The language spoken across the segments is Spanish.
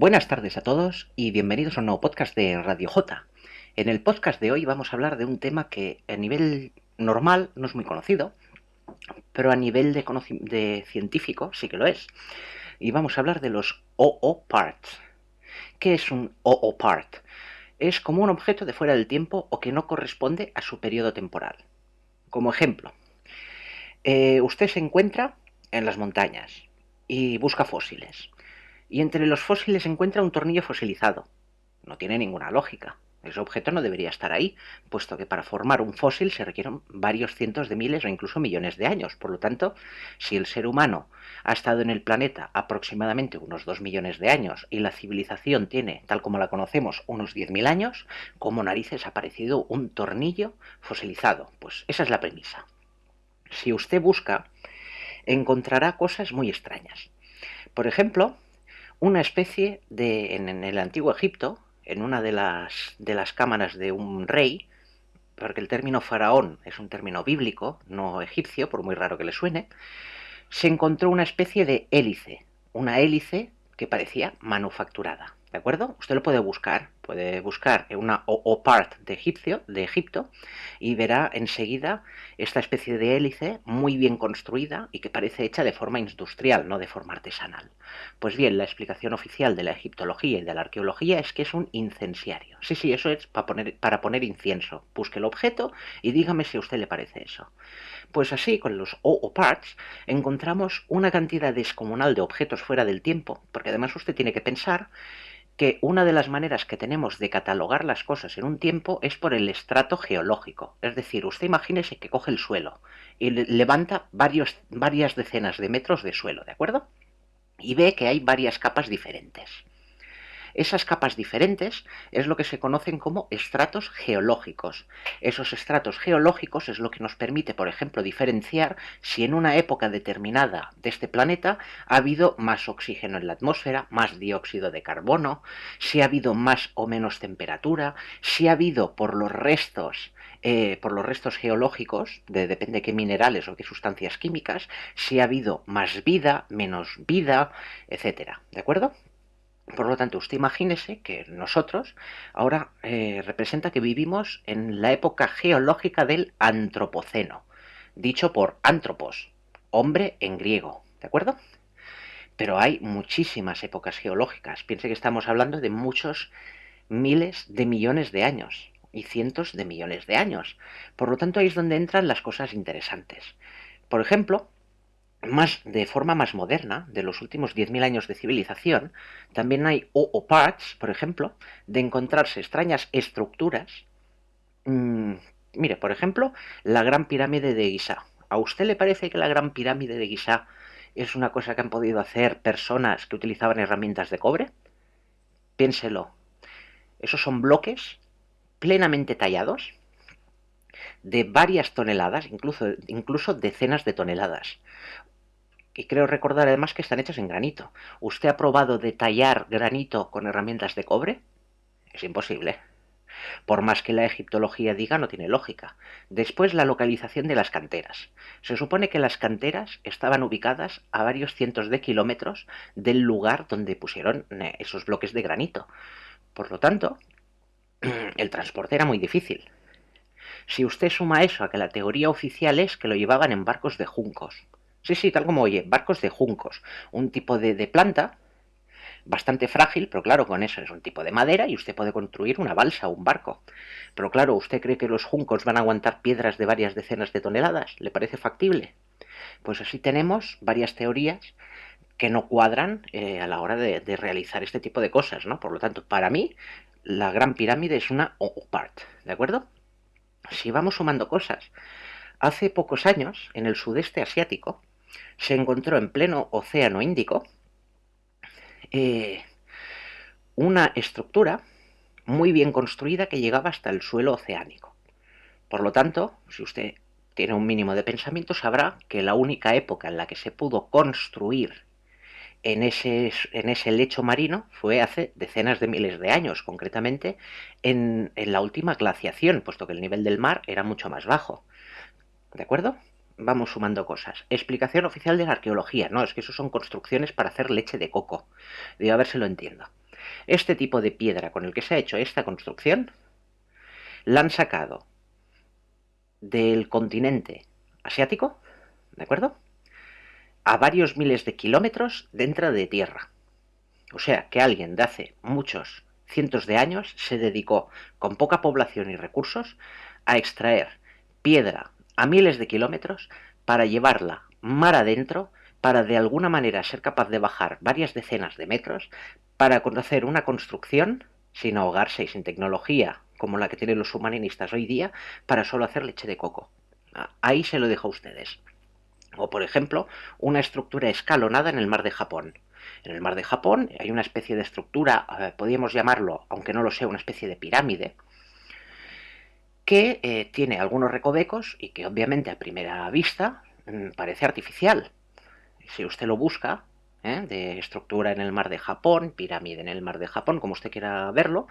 Buenas tardes a todos y bienvenidos a un nuevo podcast de Radio J. En el podcast de hoy vamos a hablar de un tema que a nivel normal no es muy conocido, pero a nivel de, científico sí que lo es. Y vamos a hablar de los OO parts. ¿Qué es un OO part? Es como un objeto de fuera del tiempo o que no corresponde a su periodo temporal. Como ejemplo, eh, usted se encuentra en las montañas y busca fósiles y entre los fósiles encuentra un tornillo fosilizado. No tiene ninguna lógica. Ese objeto no debería estar ahí, puesto que para formar un fósil se requieren varios cientos de miles o incluso millones de años. Por lo tanto, si el ser humano ha estado en el planeta aproximadamente unos 2 millones de años y la civilización tiene, tal como la conocemos, unos 10.000 años, ¿cómo narices ha aparecido un tornillo fosilizado? Pues esa es la premisa. Si usted busca, encontrará cosas muy extrañas. Por ejemplo, una especie de, en, el antiguo Egipto, en una de las, de las cámaras de un rey, porque el término faraón es un término bíblico, no egipcio, por muy raro que le suene, se encontró una especie de hélice, una hélice que parecía manufacturada. ¿De acuerdo? Usted lo puede buscar, puede buscar una o, part de, egipcio, de Egipto y verá enseguida esta especie de hélice muy bien construida y que parece hecha de forma industrial, no de forma artesanal. Pues bien, la explicación oficial de la egiptología y de la arqueología es que es un incenciario. Sí, sí, eso es para poner, para poner incienso. Busque el objeto y dígame si a usted le parece eso. Pues así, con los o parts, encontramos una cantidad descomunal de objetos fuera del tiempo, porque además usted tiene que pensar que una de las maneras que tenemos de catalogar las cosas en un tiempo es por el estrato geológico. Es decir, usted imagínese que coge el suelo y levanta varias decenas de metros de suelo, ¿de acuerdo? Y ve que hay varias capas diferentes. Esas capas diferentes es lo que se conocen como estratos geológicos. Esos estratos geológicos es lo que nos permite, por ejemplo, diferenciar si en una época determinada de este planeta ha habido más oxígeno en la atmósfera, más dióxido de carbono, si ha habido más o menos temperatura, si ha habido por los restos eh, por los restos geológicos, de, depende de qué minerales o qué sustancias químicas, si ha habido más vida, menos vida, etcétera. ¿De acuerdo? Por lo tanto, usted imagínese que nosotros ahora eh, representa que vivimos en la época geológica del Antropoceno, dicho por antropos, hombre en griego, ¿de acuerdo? Pero hay muchísimas épocas geológicas. Piense que estamos hablando de muchos miles de millones de años y cientos de millones de años. Por lo tanto, ahí es donde entran las cosas interesantes. Por ejemplo, más de forma más moderna, de los últimos 10.000 años de civilización, también hay o parts, por ejemplo, de encontrarse extrañas estructuras. Mm, mire, por ejemplo, la Gran Pirámide de Giza. ¿A usted le parece que la Gran Pirámide de Giza es una cosa que han podido hacer personas que utilizaban herramientas de cobre? Piénselo. Esos son bloques plenamente tallados de varias toneladas, incluso, incluso decenas de toneladas. Y creo recordar además que están hechas en granito. ¿Usted ha probado detallar granito con herramientas de cobre? Es imposible. Por más que la egiptología diga, no tiene lógica. Después, la localización de las canteras. Se supone que las canteras estaban ubicadas a varios cientos de kilómetros del lugar donde pusieron eh, esos bloques de granito. Por lo tanto, el transporte era muy difícil. Si usted suma eso a que la teoría oficial es que lo llevaban en barcos de juncos. Sí, sí, tal como oye, barcos de juncos. Un tipo de, planta bastante frágil, pero claro, con eso es un tipo de madera y usted puede construir una balsa o un barco. Pero claro, ¿usted cree que los juncos van a aguantar piedras de varias decenas de toneladas? ¿Le parece factible? Pues así tenemos varias teorías que no cuadran eh, a la hora de, de, realizar este tipo de cosas, ¿no? Por lo tanto, para mí, la Gran Pirámide es una O-part, ¿de acuerdo? Si vamos sumando cosas, hace pocos años, en el sudeste asiático, se encontró en pleno océano Índico eh, una estructura muy bien construida que llegaba hasta el suelo oceánico. Por lo tanto, si usted tiene un mínimo de pensamiento, sabrá que la única época en la que se pudo construir en ese, en ese lecho marino fue hace decenas de miles de años, concretamente en, en la última glaciación, puesto que el nivel del mar era mucho más bajo. ¿De acuerdo? vamos sumando cosas. Explicación oficial de la arqueología. No, es que eso son construcciones para hacer leche de coco. Digo, a ver si lo entiendo. Este tipo de piedra con el que se ha hecho esta construcción la han sacado del continente asiático, ¿de acuerdo? A varios miles de kilómetros dentro de tierra. O sea, que alguien de hace muchos cientos de años se dedicó, con poca población y recursos, a extraer piedra a miles de kilómetros para llevarla mar adentro, para de alguna manera ser capaz de bajar varias decenas de metros, para conocer una construcción sin ahogarse y sin tecnología como la que tienen los submarinistas hoy día, para solo hacer leche de coco. Ah, ahí se lo dejo a ustedes. O, por ejemplo, una estructura escalonada en el mar de Japón. En el mar de Japón hay una especie de estructura, eh, podríamos llamarlo, aunque no lo sea, una especie de pirámide, que eh, tiene algunos recovecos y que obviamente a primera vista mm, parece artificial. Si usted lo busca, ¿eh? de estructura en el mar de Japón, pirámide en el mar de Japón, como usted quiera verlo,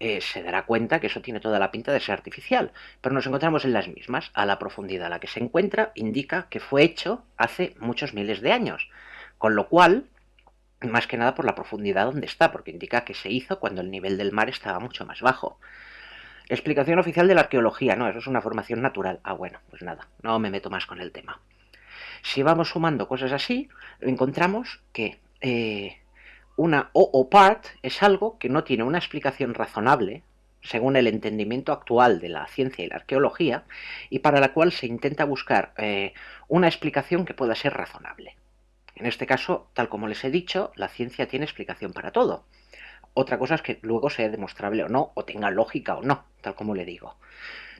eh, se dará cuenta que eso tiene toda la pinta de ser artificial, pero nos encontramos en las mismas. A la profundidad a la que se encuentra indica que fue hecho hace muchos miles de años, con lo cual, más que nada por la profundidad donde está, porque indica que se hizo cuando el nivel del mar estaba mucho más bajo. Explicación oficial de la arqueología, no, eso es una formación natural. Ah, bueno, pues nada, no me meto más con el tema. Si vamos sumando cosas así, encontramos que eh, una o part es algo que no tiene una explicación razonable, según el entendimiento actual de la ciencia y la arqueología, y para la cual se intenta buscar eh, una explicación que pueda ser razonable. En este caso, tal como les he dicho, la ciencia tiene explicación para todo. Otra cosa es que luego sea demostrable o no, o tenga lógica o no, tal como le digo.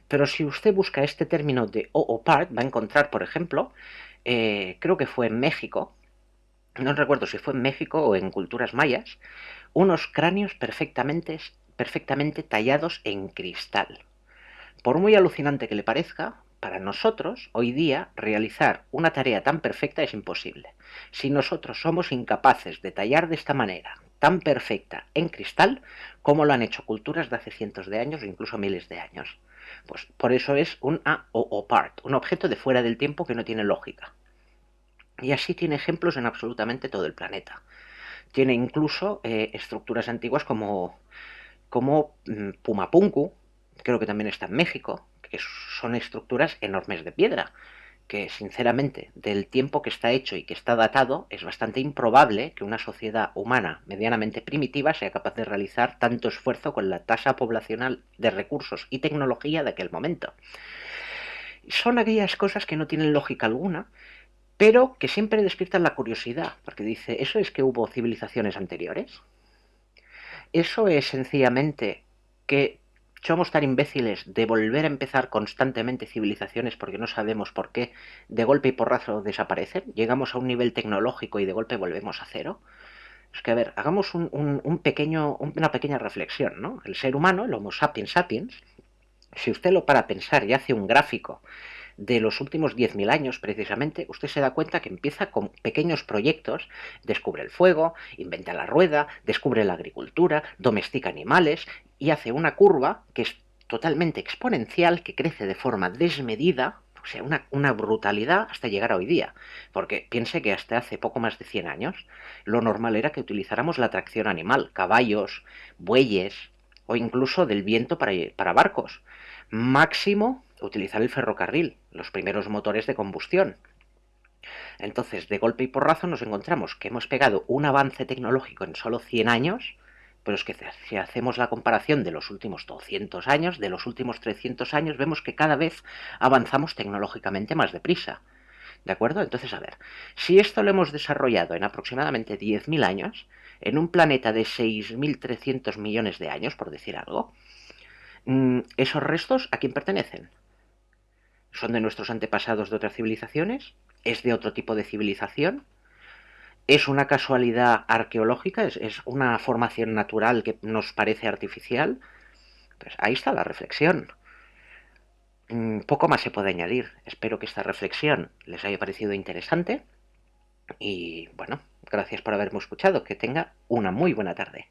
Pero si usted busca este término de o part, va a encontrar, por ejemplo, eh, creo que fue en México, no recuerdo si fue en México o en culturas mayas, unos cráneos perfectamente, perfectamente tallados en cristal. Por muy alucinante que le parezca, para nosotros, hoy día, realizar una tarea tan perfecta es imposible. Si nosotros somos incapaces de tallar de esta manera, tan perfecta, en cristal, como lo han hecho culturas de hace cientos de años o incluso miles de años. Pues por eso es un A o part, un objeto de fuera del tiempo que no tiene lógica. Y así tiene ejemplos en absolutamente todo el planeta. Tiene incluso eh, estructuras antiguas como, como mm, Pumapunku, creo que también está en México, que son estructuras enormes de piedra, que sinceramente del tiempo que está hecho y que está datado es bastante improbable que una sociedad humana medianamente primitiva sea capaz de realizar tanto esfuerzo con la tasa poblacional de recursos y tecnología de aquel momento. Son aquellas cosas que no tienen lógica alguna pero que siempre despiertan la curiosidad, porque dice, ¿eso es que hubo civilizaciones anteriores? ¿Eso es sencillamente que somos tan imbéciles de volver a empezar constantemente civilizaciones porque no sabemos por qué de golpe y porrazo desaparecen? ¿Llegamos a un nivel tecnológico y de golpe volvemos a cero? Es que, a ver, hagamos un, pequeño, una pequeña reflexión, ¿no? El ser humano, el Homo sapiens sapiens, si usted lo para pensar y hace un gráfico de los últimos 10.000 años, precisamente, usted se da cuenta que empieza con pequeños proyectos, descubre el fuego, inventa la rueda, descubre la agricultura, domestica animales y hace una curva que es totalmente exponencial, que crece de forma desmedida, o sea, una, brutalidad hasta llegar a hoy día. Porque piense que hasta hace poco más de 100 años lo normal era que utilizáramos la tracción animal, caballos, bueyes o incluso del viento para, para barcos. Máximo utilizar el ferrocarril, los primeros motores de combustión. Entonces, de golpe y porrazo nos encontramos que hemos pegado un avance tecnológico en solo 100 años, pero es que si hacemos la comparación de los últimos 200 años, de los últimos 300 años, vemos que cada vez avanzamos tecnológicamente más deprisa. ¿De acuerdo? Entonces, a ver, si esto lo hemos desarrollado en aproximadamente 10.000 años, en un planeta de 6.300 millones de años, por decir algo, mm, ¿esos restos a quién pertenecen? Son de nuestros antepasados de otras civilizaciones, es de otro tipo de civilización, es una casualidad arqueológica, es, una formación natural que nos parece artificial. Pues ahí está la reflexión. Mm, poco más se puede añadir. Espero que esta reflexión les haya parecido interesante. Y bueno, gracias por haberme escuchado. Que tenga una muy buena tarde.